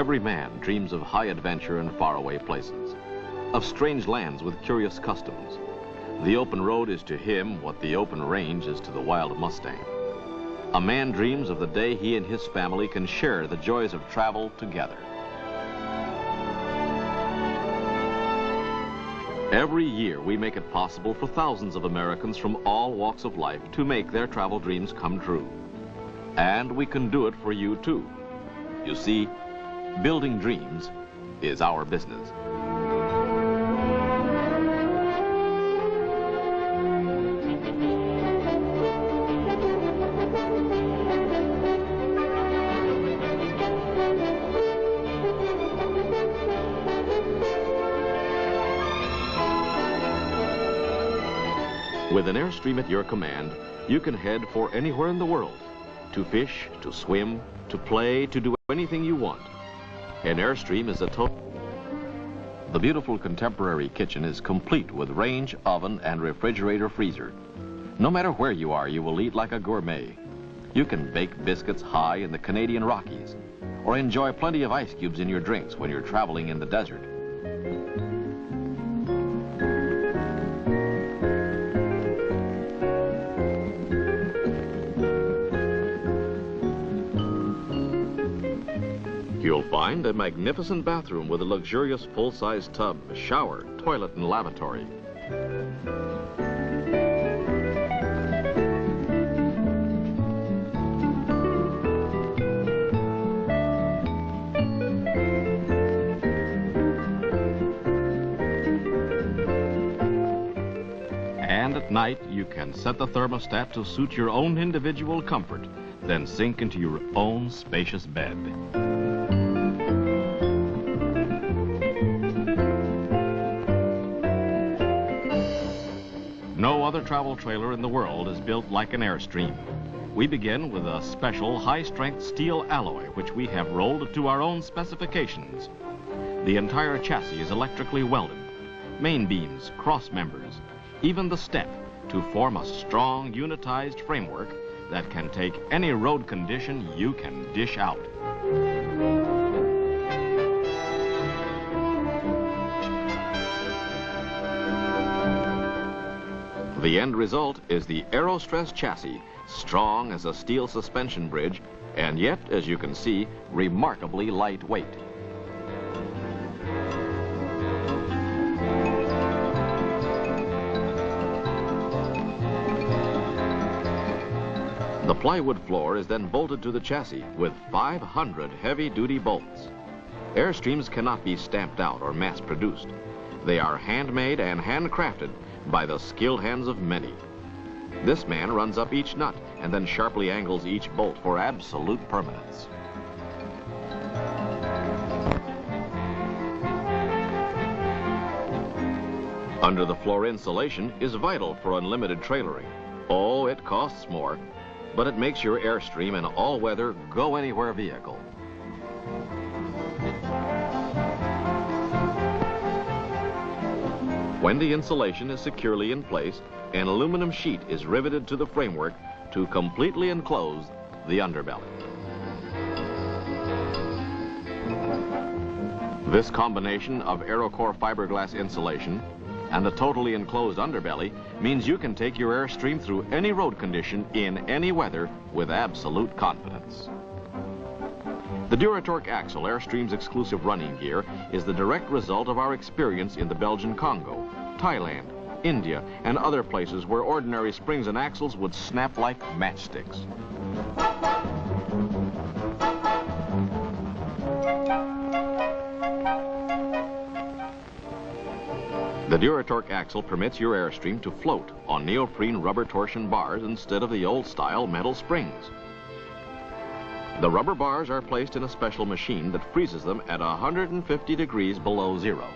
Every man dreams of high adventure and faraway places, of strange lands with curious customs. The open road is to him what the open range is to the wild Mustang. A man dreams of the day he and his family can share the joys of travel together. Every year, we make it possible for thousands of Americans from all walks of life to make their travel dreams come true. And we can do it for you, too. You see, building dreams is our business. With an Airstream at your command, you can head for anywhere in the world. To fish, to swim, to play, to do anything you want. An Airstream is a total... The beautiful contemporary kitchen is complete with range, oven, and refrigerator freezer. No matter where you are, you will eat like a gourmet. You can bake biscuits high in the Canadian Rockies, or enjoy plenty of ice cubes in your drinks when you're traveling in the desert. Find a magnificent bathroom with a luxurious full-size tub, shower, toilet, and lavatory. And at night, you can set the thermostat to suit your own individual comfort, then sink into your own spacious bed. Travel trailer in the world is built like an Airstream. We begin with a special high-strength steel alloy, which we have rolled to our own specifications. The entire chassis is electrically welded. Main beams, cross members, even the step to form a strong unitized framework that can take any road condition you can dish out. The end result is the Aerostress chassis, strong as a steel suspension bridge, and yet, as you can see, remarkably lightweight. The plywood floor is then bolted to the chassis with 500 heavy-duty bolts. Airstreams cannot be stamped out or mass-produced. They are handmade and handcrafted by the skilled hands of many. This man runs up each nut and then sharply angles each bolt for absolute permanence. Under the floor insulation is vital for unlimited trailering. Oh, it costs more, but it makes your Airstream an all-weather, go-anywhere vehicle. When the insulation is securely in place, an aluminum sheet is riveted to the framework to completely enclose the underbelly. This combination of Aerocore fiberglass insulation and the totally enclosed underbelly means you can take your Airstream through any road condition in any weather with absolute confidence. The Duratorque axle, Airstream's exclusive running gear, is the direct result of our experience in the Belgian Congo, Thailand, India, and other places where ordinary springs and axles would snap like matchsticks. The Duratorque axle permits your Airstream to float on neoprene rubber torsion bars instead of the old-style metal springs. The rubber bars are placed in a special machine that freezes them at 150 degrees below zero.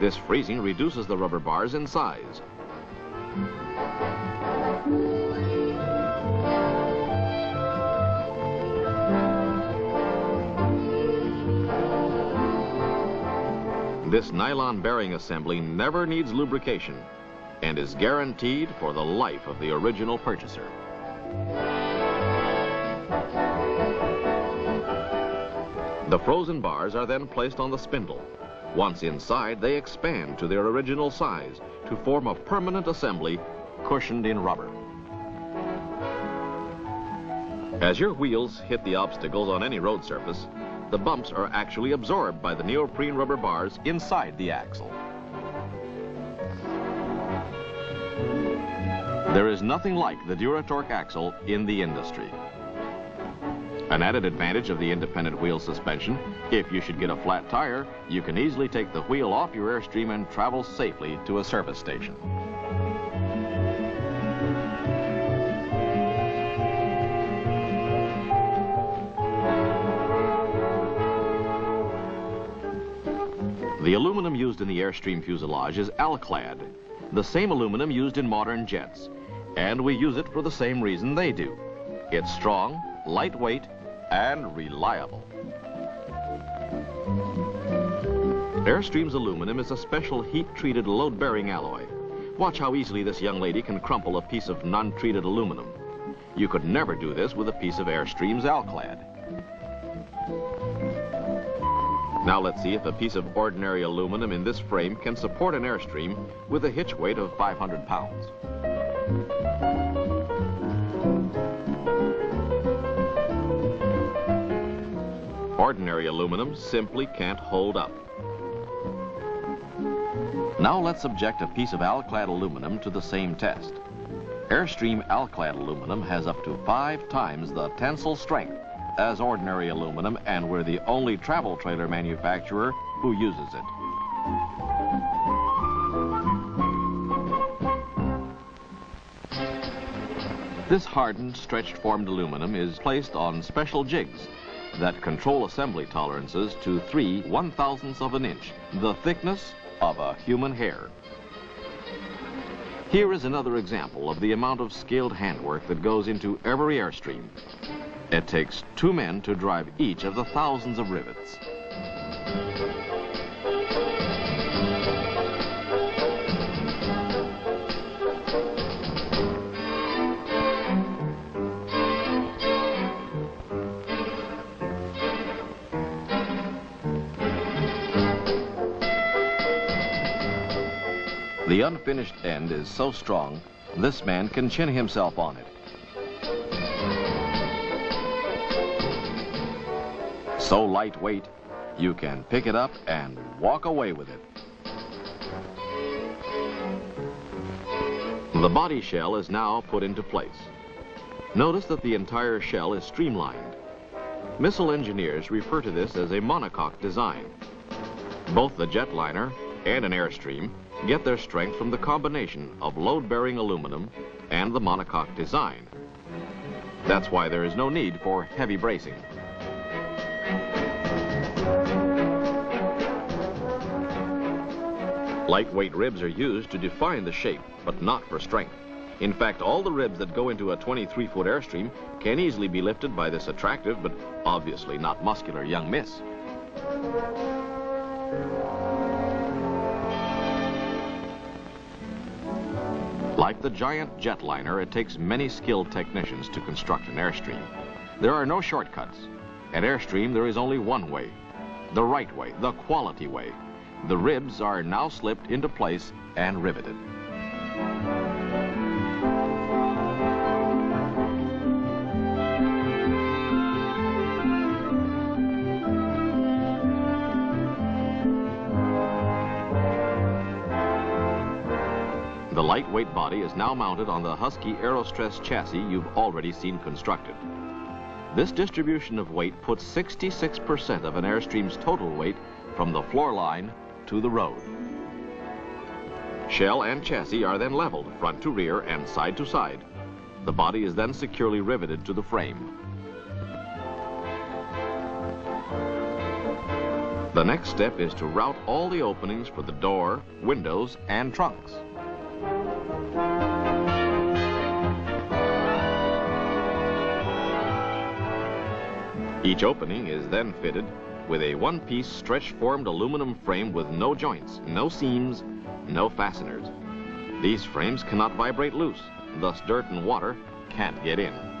This freezing reduces the rubber bars in size. This nylon bearing assembly never needs lubrication and is guaranteed for the life of the original purchaser. The frozen bars are then placed on the spindle. Once inside, they expand to their original size to form a permanent assembly cushioned in rubber. As your wheels hit the obstacles on any road surface, the bumps are actually absorbed by the neoprene rubber bars inside the axle. There is nothing like the Duratorque axle in the industry. An added advantage of the independent wheel suspension, if you should get a flat tire, you can easily take the wheel off your Airstream and travel safely to a service station. The aluminum used in the Airstream fuselage is Alclad, the same aluminum used in modern jets and we use it for the same reason they do. It's strong, lightweight, and reliable. Airstream's aluminum is a special heat-treated load-bearing alloy. Watch how easily this young lady can crumple a piece of non-treated aluminum. You could never do this with a piece of Airstream's Alclad. Now let's see if a piece of ordinary aluminum in this frame can support an Airstream with a hitch weight of 500 pounds. Ordinary aluminum simply can't hold up. Now let's subject a piece of Alclad aluminum to the same test. Airstream Alclad aluminum has up to five times the tensile strength as ordinary aluminum, and we're the only travel trailer manufacturer who uses it. This hardened, stretched-formed aluminum is placed on special jigs that control assembly tolerances to 3 one-thousandths of an inch, the thickness of a human hair. Here is another example of the amount of skilled handwork that goes into every Airstream. It takes two men to drive each of the thousands of rivets. The unfinished end is so strong, this man can chin himself on it. So lightweight, you can pick it up and walk away with it. The body shell is now put into place. Notice that the entire shell is streamlined. Missile engineers refer to this as a monocoque design. Both the jetliner and an Airstream get their strength from the combination of load-bearing aluminum and the monocoque design. That's why there is no need for heavy bracing. Lightweight ribs are used to define the shape, but not for strength. In fact, all the ribs that go into a 23-foot Airstream can easily be lifted by this attractive, but obviously not muscular young miss. Like the giant jetliner, it takes many skilled technicians to construct an Airstream. There are no shortcuts. At Airstream, there is only one way, the right way, the quality way. The ribs are now slipped into place and riveted. Lightweight body is now mounted on the Husky Aerostress chassis you've already seen constructed. This distribution of weight puts 66% of an Airstream's total weight from the floor line to the road. Shell and chassis are then leveled front to rear and side to side. The body is then securely riveted to the frame. The next step is to route all the openings for the door, windows, and trunks. Each opening is then fitted with a one-piece stretch-formed aluminum frame with no joints, no seams, no fasteners. These frames cannot vibrate loose, thus dirt and water can't get in.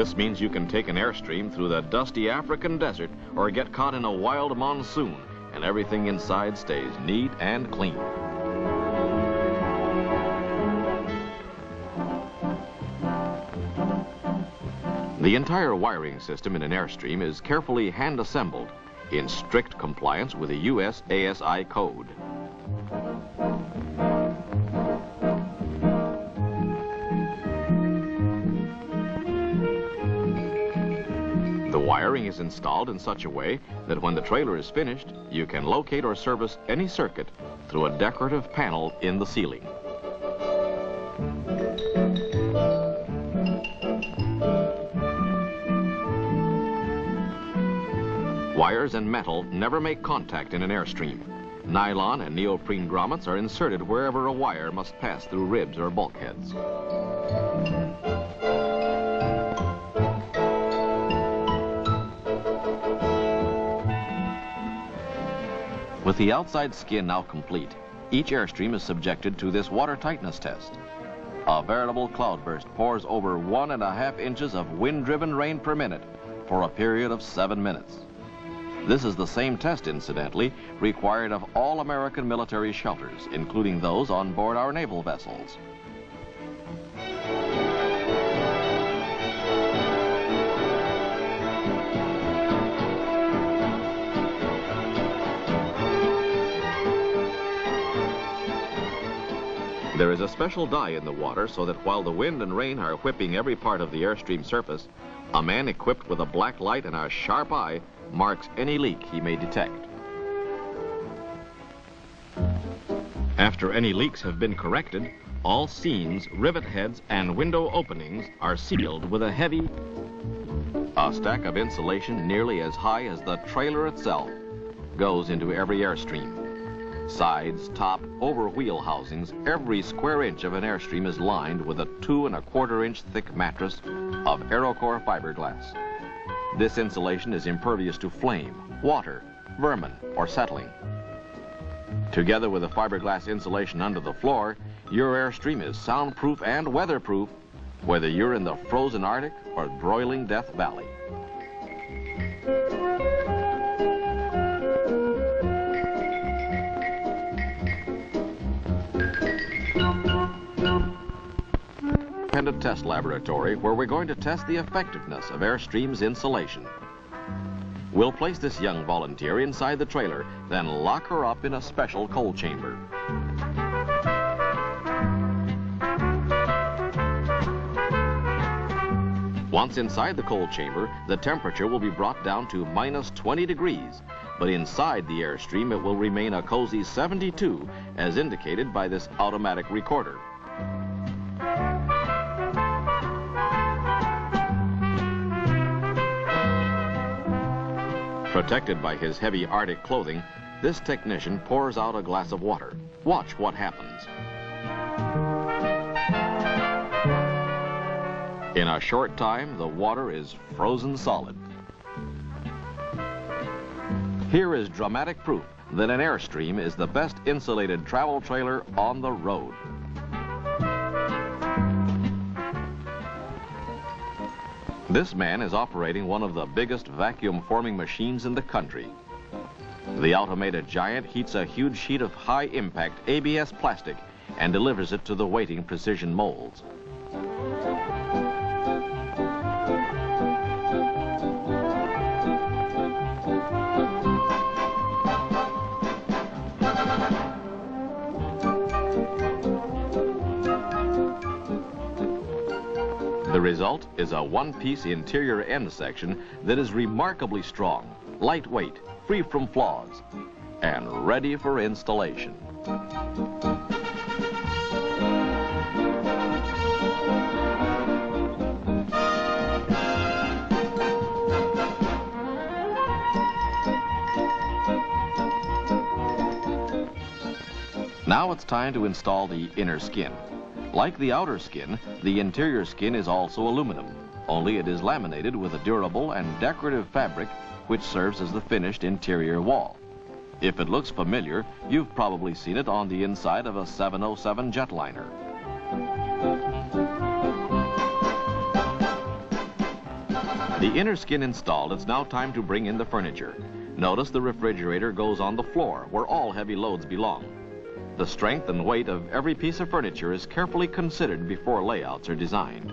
This means you can take an airstream through the dusty African desert or get caught in a wild monsoon and everything inside stays neat and clean. The entire wiring system in an Airstream is carefully hand-assembled in strict compliance with the U.S. ASI code. Wiring is installed in such a way that when the trailer is finished, you can locate or service any circuit through a decorative panel in the ceiling. Wires and metal never make contact in an airstream. Nylon and neoprene grommets are inserted wherever a wire must pass through ribs or bulkheads. With the outside skin now complete, each airstream is subjected to this water tightness test. A veritable cloudburst pours over one and a half inches of wind-driven rain per minute for a period of seven minutes. This is the same test, incidentally, required of all American military shelters, including those on board our naval vessels. There is a special dye in the water so that while the wind and rain are whipping every part of the airstream surface, a man equipped with a black light and a sharp eye marks any leak he may detect. After any leaks have been corrected, all seams, rivet heads, and window openings are sealed with a heavy, a stack of insulation nearly as high as the trailer itself goes into every airstream. Sides, top, over wheel housings, every square inch of an airstream is lined with a two and a quarter inch thick mattress of Aerocore fiberglass. This insulation is impervious to flame, water, vermin, or settling. Together with the fiberglass insulation under the floor, your Airstream is soundproof and weatherproof, whether you're in the frozen Arctic or broiling Death Valley. Independent test laboratory where we're going to test the effectiveness of Airstream's insulation. We'll place this young volunteer inside the trailer, then lock her up in a special cold chamber. Once inside the cold chamber, the temperature will be brought down to minus 20 degrees, but inside the Airstream it will remain a cozy 72, as indicated by this automatic recorder. Protected by his heavy Arctic clothing, this technician pours out a glass of water. Watch what happens. In a short time, the water is frozen solid. Here is dramatic proof that an Airstream is the best insulated travel trailer on the road. This man is operating one of the biggest vacuum forming machines in the country. The automated giant heats a huge sheet of high-impact ABS plastic and delivers it to the waiting precision molds. Result is a one-piece interior end section that is remarkably strong, lightweight, free from flaws, and ready for installation. Now it's time to install the inner skin. Like the outer skin, the interior skin is also aluminum, only it is laminated with a durable and decorative fabric which serves as the finished interior wall. If it looks familiar, you've probably seen it on the inside of a 707 jetliner. The inner skin installed, it's now time to bring in the furniture. Notice the refrigerator goes on the floor, where all heavy loads belong. The strength and weight of every piece of furniture is carefully considered before layouts are designed.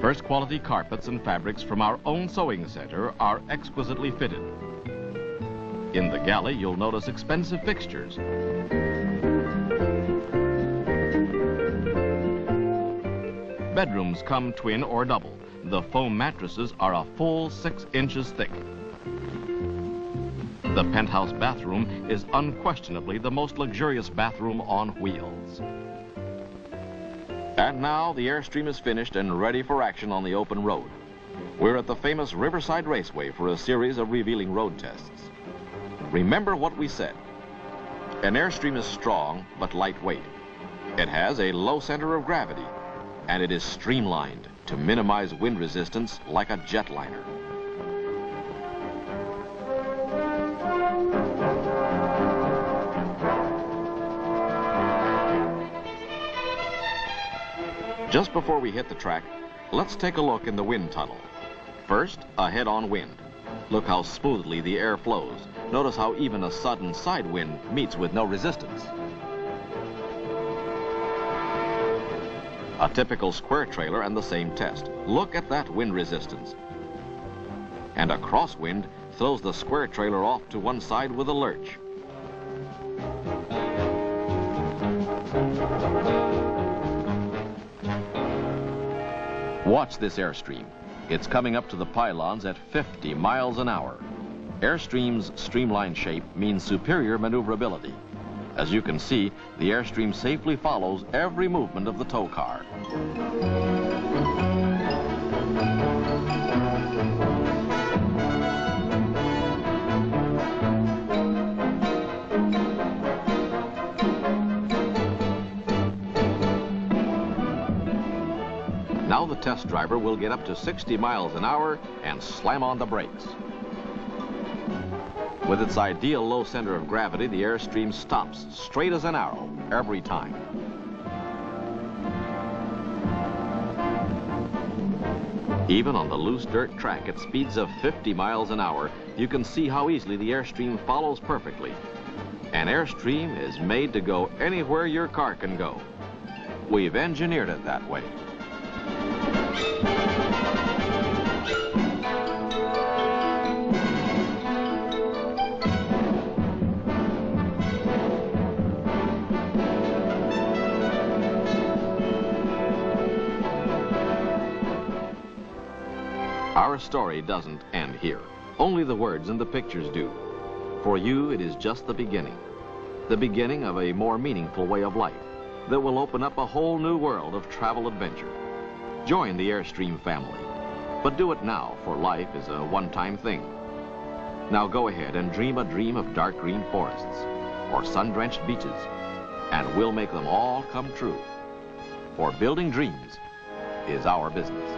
First quality carpets and fabrics from our own sewing center are exquisitely fitted. In the galley, you'll notice expensive fixtures. Bedrooms come twin or double. The foam mattresses are a full six inches thick. The penthouse bathroom is unquestionably the most luxurious bathroom on wheels. And now the Airstream is finished and ready for action on the open road. We're at the famous Riverside Raceway for a series of revealing road tests. Remember what we said. An Airstream is strong but lightweight. It has a low center of gravity, and it is streamlined to minimize wind resistance like a jetliner. Just before we hit the track, let's take a look in the wind tunnel. First, a head-on wind. Look how smoothly the air flows. Notice how even a sudden side wind meets with no resistance. A typical square trailer and the same test. Look at that wind resistance. And a crosswind throws the square trailer off to one side with a lurch. Watch this Airstream. It's coming up to the pylons at 50 miles an hour. Airstream's streamlined shape means superior maneuverability. As you can see, the Airstream safely follows every movement of the tow car. Now the test driver will get up to 60 miles an hour and slam on the brakes. With its ideal low center of gravity, the Airstream stops straight as an arrow every time. Even on the loose dirt track at speeds of 50 miles an hour, you can see how easily the Airstream follows perfectly. An Airstream is made to go anywhere your car can go. We've engineered it that way. Our story doesn't end here. Only the words and the pictures do. For you, it is just the beginning. The beginning of a more meaningful way of life that will open up a whole new world of travel adventure. Join the Airstream family. But do it now, for life is a one-time thing. Now go ahead and dream a dream of dark green forests or sun-drenched beaches, and we'll make them all come true. For building dreams is our business.